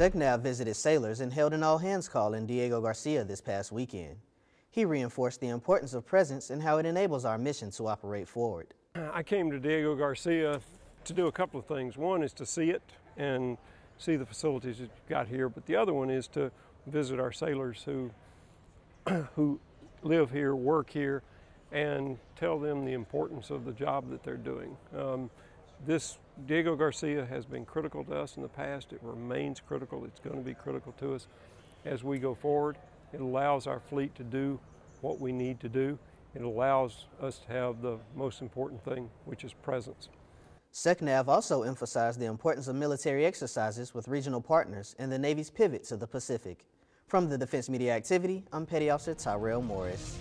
SECNAV visited sailors and held an all-hands call in Diego Garcia this past weekend. He reinforced the importance of presence and how it enables our mission to operate forward. I came to Diego Garcia to do a couple of things. One is to see it and see the facilities that you've got here, but the other one is to visit our sailors who, who live here, work here, and tell them the importance of the job that they're doing. Um, this Diego Garcia has been critical to us in the past. It remains critical. It's going to be critical to us as we go forward. It allows our fleet to do what we need to do. It allows us to have the most important thing, which is presence. SECNAV also emphasized the importance of military exercises with regional partners and the Navy's pivot to the Pacific. From the Defense Media Activity, I'm Petty Officer Tyrell Morris.